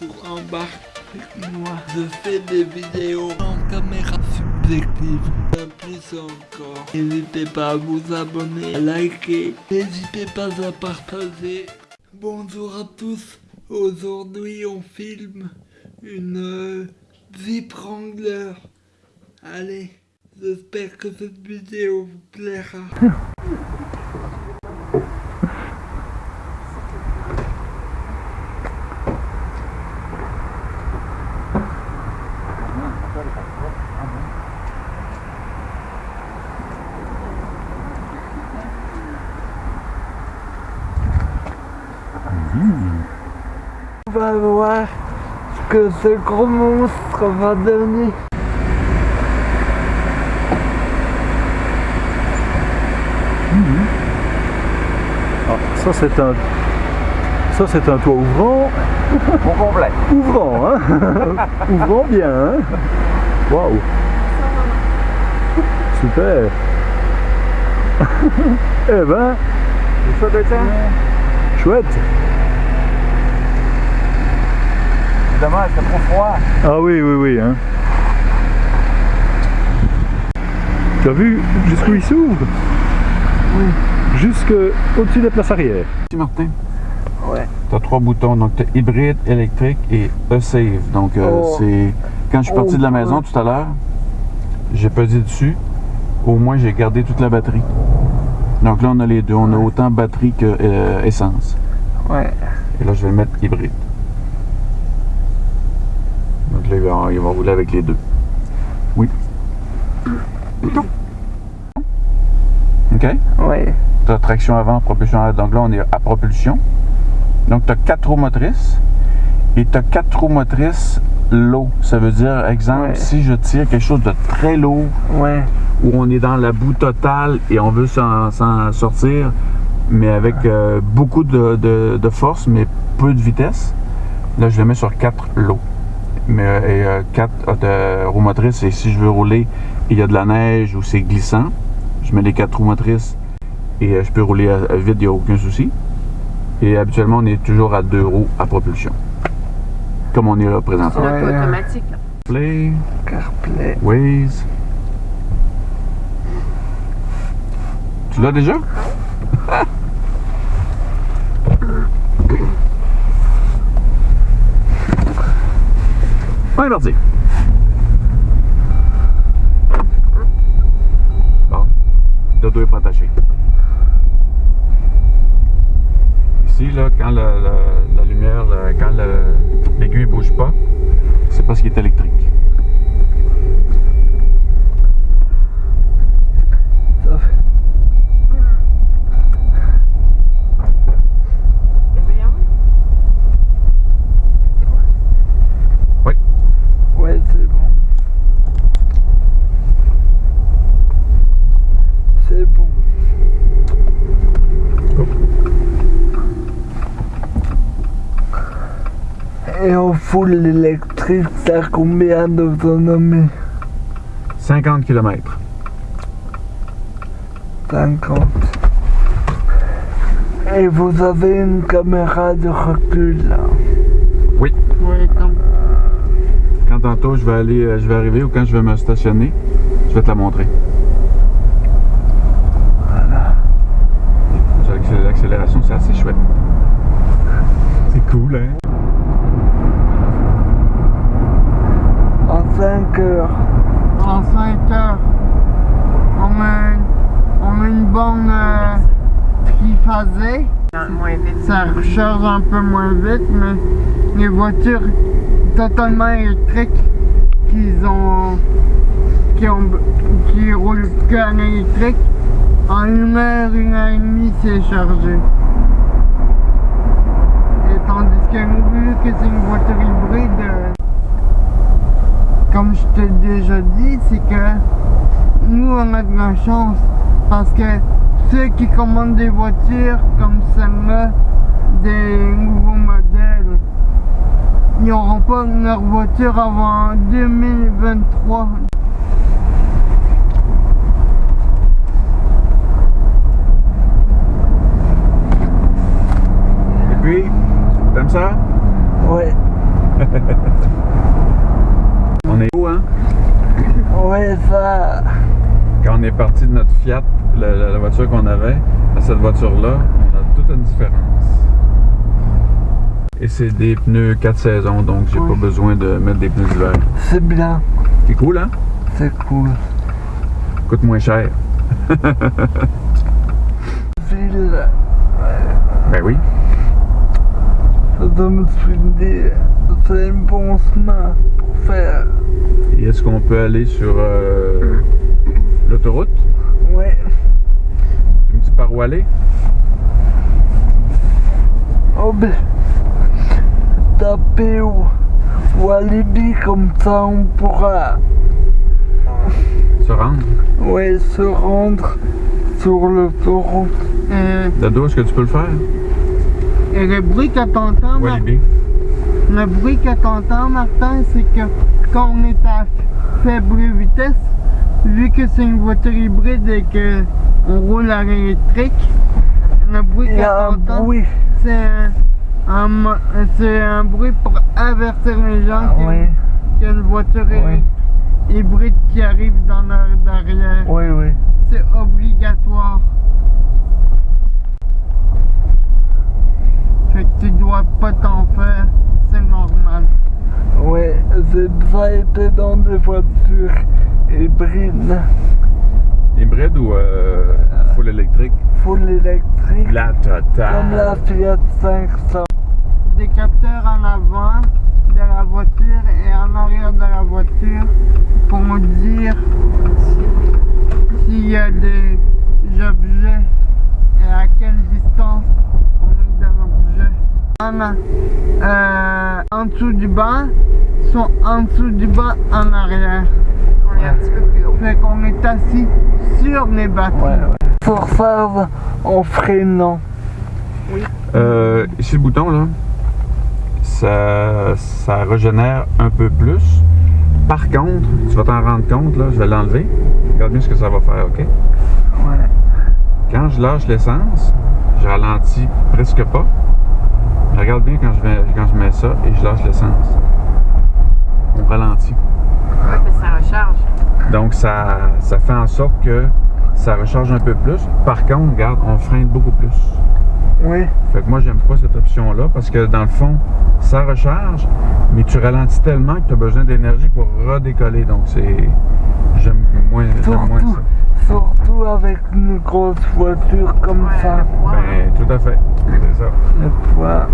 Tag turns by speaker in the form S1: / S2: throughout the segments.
S1: sur avec moi. Je fais des vidéos en caméra subjective. Plus encore. N'hésitez pas à vous abonner, à liker. N'hésitez pas à partager. Bonjour à tous. Aujourd'hui on filme une euh. Allez, j'espère que cette vidéo vous plaira. On va voir ce que ce gros monstre va donner.
S2: Ah, ça c'est un ça c'est un toit ouvrant.
S3: Complet.
S2: ouvrant hein. Ouvrant bien hein. Waouh. Super. Eh ben.
S3: C'est c'est trop froid.
S2: ah oui oui oui hein tu as vu jusqu'où il s'ouvre? Oui jusque au-dessus des places arrière
S3: Merci Martin.
S1: Ouais.
S3: Tu as trois boutons, donc tu as hybride, électrique et e-save. Donc euh,
S1: Oh.
S3: c'est quand je suis parti de la maison tout à l'heure, j'ai pesé dessus. Au moins j'ai gardé toute la batterie. Donc là on a les deux, on a autant batterie que euh, essence.
S1: Ouais.
S3: Et là je vais le mettre hybride. Là il va, il va rouler avec les deux. Oui. OK?
S1: Ouais.
S3: Tu as traction avant, propulsion arrière. Donc là, on est à propulsion. Donc, tu as quatre roues motrices et tu as quatre roues motrices low. Ça veut dire, exemple,
S1: Ouais.
S3: si je tire quelque chose de très lourd
S1: Ouais.
S3: où on est dans la boue totale et on veut s'en sortir, mais avec euh, beaucoup de, de- de force, mais peu de vitesse, là, je le mets sur quatre low. Mais, euh, et euh, quatre euh, de roues motrices, et si je veux rouler, il y a de la neige ou c'est glissant, je mets les quatre roues motrices et euh, je peux rouler à- à vite, il n'y a aucun souci. Et habituellement, on est toujours à deux roues à propulsion. Comme on est là présentement.
S1: Ouais.
S4: Pilote automatique. là.
S3: Play,
S1: CarPlay.
S3: Waze. Tu l'as déjà? On. Bon, le dos est pas attaché. Ici, là, quand la, lumière, là, quand le- l'aiguille bouge pas, c'est parce qu'il est électrique.
S1: Ça fait-
S4: Et voyons.
S3: Oui.
S1: Ouais, c'est bon. C'est bon. Full électrique, ça a combien d'autonomie
S3: 50 km.
S1: 50. Et vous avez une caméra de recul là
S3: Oui.
S4: Oui, comme.
S3: Quand tantôt je vais aller, euh, je vais arriver ou quand je vais me stationner, je vais te la montrer.
S1: Voilà.
S3: L'accélération, c'est assez chouette. C'est cool, hein?
S1: En 5 heures.
S5: en 5 heures. On met, on met une borne euh, triphasée. Ça recharge un peu moins vite, mais les voitures totalement électriques qui ont, qui ont, qui roulent qu'en électrique, en une heure, une heure et demie, c'est chargé. Et tandis que vu que c'est une voiture hybride, euh, comme je t'ai déjà dit, c'est que nous on a de la chance parce que ceux qui commandent des voitures comme celle-là, des nouveaux modèles, ils n'auront pas leur voiture avant 2023.
S3: Et puis, t'aimes ça?
S1: Ouais. Hein? ça...
S3: Quand on est parti de notre Fiat, la, voiture qu'on avait, à cette voiture-là, on a toute une différence. Et c'est des pneus 4 saisons, donc j'ai pas besoin de mettre des pneus d'hiver.
S1: C'est bien.
S3: C'est cool, hein?
S1: C'est cool.
S3: Coûte moins cher.
S1: Ville.
S3: Ben oui.
S1: Ça donne me souvenir. C'est un bon chemin faire.
S3: Et est-ce qu'on peut aller sur euh, l'autoroute?
S1: Ouais,
S3: Tu me dis par où aller?
S1: oh ben, taper ou, ou alibi comme ça on pourra
S3: Se rendre?
S1: ouais, se rendre sur l'autoroute.
S5: Euh,
S3: Dado, est-ce que tu peux le faire?
S5: et le bruit que t'entends,
S3: Walibi.
S5: Le bruit que t'entends, Martin, c'est que quand on est à faible vitesse, vu que c'est une voiture hybride et que on roule à l'électrique, le bruit que t'entends, c'est un, bruit pour avertir les gens
S1: Ah
S5: qu'il y a-
S1: oui,
S5: qu'il y a une voiture
S1: Oui.
S5: hybride qui arrive dans leur derrière.
S1: oui, oui.
S5: C'est obligatoire. Fait que tu dois pas t'en faire, c'est normal.
S1: Ouais, j'ai déjà été dans des voitures hybrides,
S3: Hybride ou euh, full électrique?
S1: full électrique,
S3: La totale.
S1: comme la Fiat 500.
S5: Des capteurs en avant de la voiture et en arrière de la voiture pour nous dire s'il y a des objets et à quelle distance on est de l'objet. En, euh, en dessous du banc sont en dessous du banc en arrière.
S4: On est un petit peu plus haut.
S5: Fait qu'on est assis sur les batteries.
S1: Ouais, ouais. Forçage en freinant.
S3: Euh, ici, le bouton, là, ça, ça régénère un peu plus. Par contre, tu vas t'en rendre compte, là, je vais l'enlever. Regarde bien ce que ça va faire, OK? Quand je lâche l'essence, je ralentis presque pas. Mais regarde bien quand je, mets, quand je mets ça et je lâche l'essence. On ralentit.
S4: Ouais, parce que ça recharge.
S3: Donc, ça, ça fait en sorte que ça recharge un peu plus. Par contre, regarde, on freine beaucoup plus.
S1: Oui.
S3: Fait que moi, j'aime pas cette option-là parce que dans le fond, ça recharge, mais tu ralentis tellement que tu as besoin d'énergie pour redécoller. Donc, c'est. J'aime moins, ça.
S1: surtout avec une grosse voiture comme
S4: Ouais,
S1: ça.
S3: Ben, tout à fait. C'est ça.
S1: Le poids.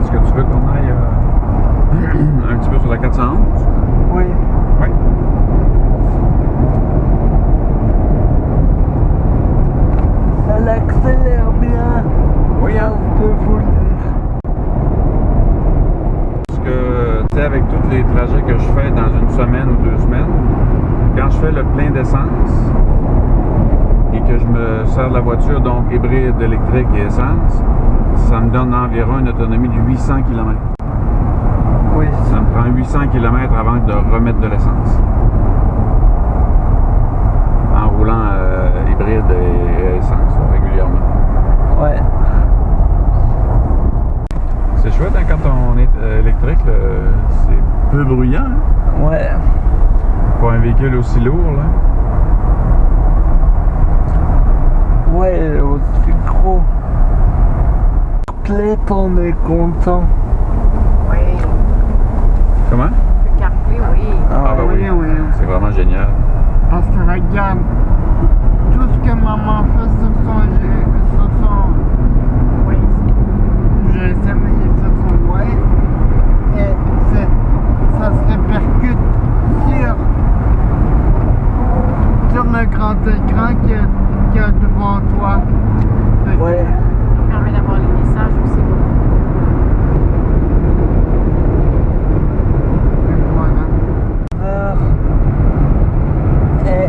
S3: Est-ce que tu veux qu'on aille euh, un petit peu sur la 411?
S1: Oui.
S3: Oui.
S1: Elle accélère bien.
S3: Oui, hein?
S1: Je peux vous le dire.
S3: Parce que, tu sais, avec tous les trajets que je fais dans une semaine ou deux semaines, quand je fais le plein d'essence et que je me sers de la voiture, donc hybride, électrique et essence, ça me donne environ une autonomie de 800 km.
S1: Oui.
S3: Ça me prend 800 km avant de remettre de l'essence. En roulant euh, hybride et essence régulièrement.
S1: Ouais.
S3: C'est chouette hein, quand on est euh, électrique, c'est peu bruyant hein,
S1: Ouais.
S3: pour un véhicule aussi lourd. Là.
S1: Ouais, aussi gros. Clé, on est content.
S4: Oui.
S3: Comment?
S4: Le CarPlay, oui.
S3: Ah, bah oui,
S5: oui, oui.
S3: c'est vraiment génial.
S5: Parce que regarde, tout ce que maman fait sur son, G- sur son
S4: Oui.
S5: GSM et sur son web, et ça se répercute sur, sur le grand écran a devant toi.
S4: Ça permet d'avoir les messages aussi.
S5: Voilà.
S1: Heure. Et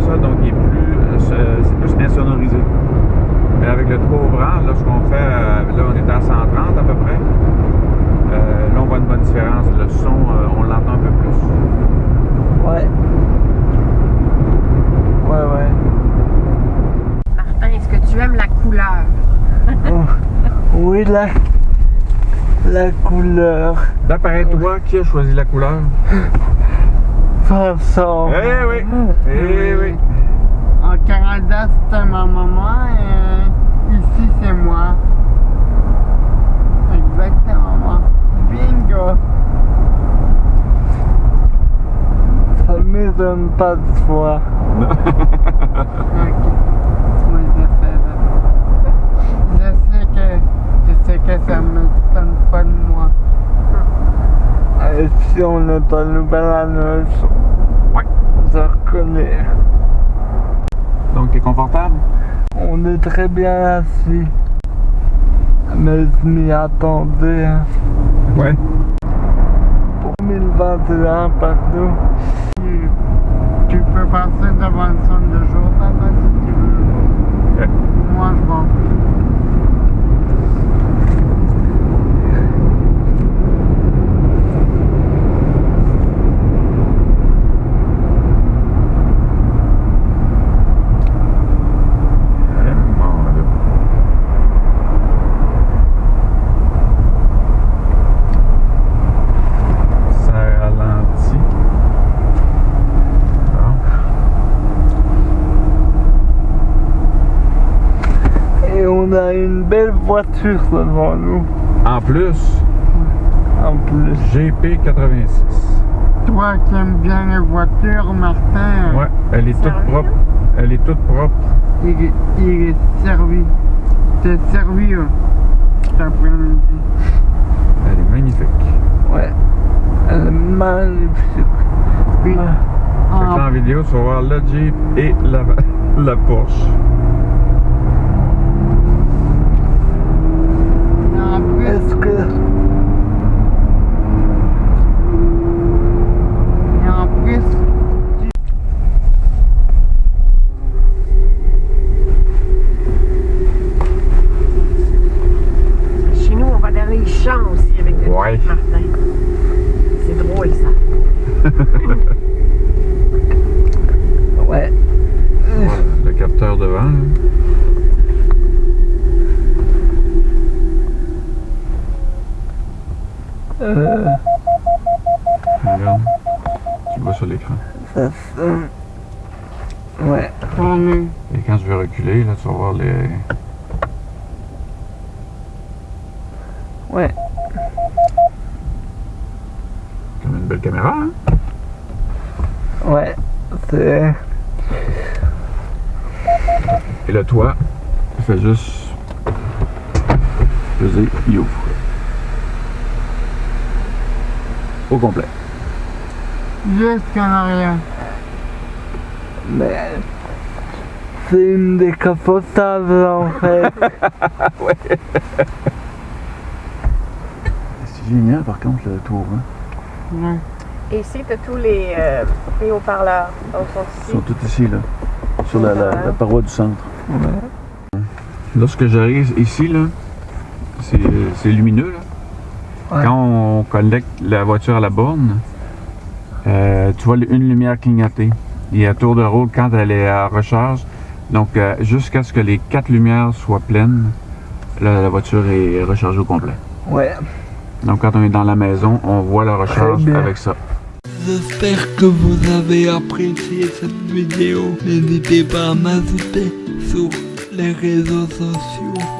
S3: ça, donc il est plus, euh, c'est- c'est plus insonorisé. Mais avec le toit ouvrant, là, ce qu'on fait, euh, là, on est à 130 à peu près. Euh, là, on voit une bonne différence. Le son, euh, on l'entend un peu plus.
S1: Ouais. Ouais, ouais.
S4: Martin, est-ce que tu aimes la couleur?
S1: La, la couleur.
S3: D'après toi, qui a choisi la couleur?
S1: Façon.
S3: Eh oui! Eh oui!
S5: En Canada, c'était ma maman et ici, c'est moi. Exactement. Bingo!
S1: Ça m'étonne pas de toi.
S5: Moi, je fais ça. Je sais que, je sais que ça me donne pas de moi.
S1: Et si on est en Nouvelle-Année,
S3: Ouais.
S1: je reconnais.
S3: Donc, t'es confortable?
S1: On est très bien assis. Mais je m'y attendais.
S3: Ouais.
S1: Pour 2021, partout.
S5: Tu, tu peux passer devant le centre de jour, papa, si tu veux. Moi, je vais.
S3: Vraiment, là. Ça ralentit. Bon.
S1: Et on a voiture devant nous.
S3: En plus,
S1: En plus.
S3: GP86.
S5: Toi qui aimes bien les voitures, Martin,
S3: Ouais, elle est toute propre. Elle est toute propre.
S5: il, est- il est servi. T'es servi euh, cet après-midi.
S3: Elle est magnifique.
S1: Ouais. Elle est magnifique.
S5: Puis,
S1: Ah.
S3: Fait que là,
S5: en,
S3: en vidéo, tu vas voir le Jeep et la, la Porsche.
S5: en plus,
S1: Est-ce que.
S5: et en plus,
S4: Chez nous, on va dans les champs aussi avec le
S3: Ouais.
S4: Jeep Martin. C'est drôle, ça.
S1: Ouais.
S3: Voilà, le capteur devant. là.
S1: Euh,
S3: Regarde. Tu le vois sur l'écran.
S1: Ça. Ouais.
S3: Et quand je vais reculer, là, tu vas voir les.
S1: Ouais.
S3: Comme une belle caméra, hein?
S1: Ouais. C'est.
S3: Et le toit, il fait juste. peser, ouvre. Au complet.
S5: Jusqu'en arrière.
S1: Mais. C'est une décapotable en fait.
S3: C'est génial, par contre, le tour. Hein?
S5: Ouais.
S4: Et ici, tu as tous les, euh, les haut-parleurs.
S3: Ils sont tous ici, là, sur la, la- la paroi du centre.
S1: Ouais.
S3: Lorsque j'arrive ici, là, c'est c'est lumineux. Là.
S1: Ouais.
S3: Quand on connecte la voiture à la borne, euh, tu vois une lumière clignoter. Et à tour de rôle, quand elle est à recharge, donc euh, jusqu'à ce que les quatre lumières soient pleines, là, la voiture est rechargée au complet.
S1: Ouais.
S3: Donc quand on est dans la maison, on voit la recharge avec ça.
S1: J'espère que vous avez apprécié cette vidéo. N'hésitez pas à m'ajouter sur les réseaux sociaux.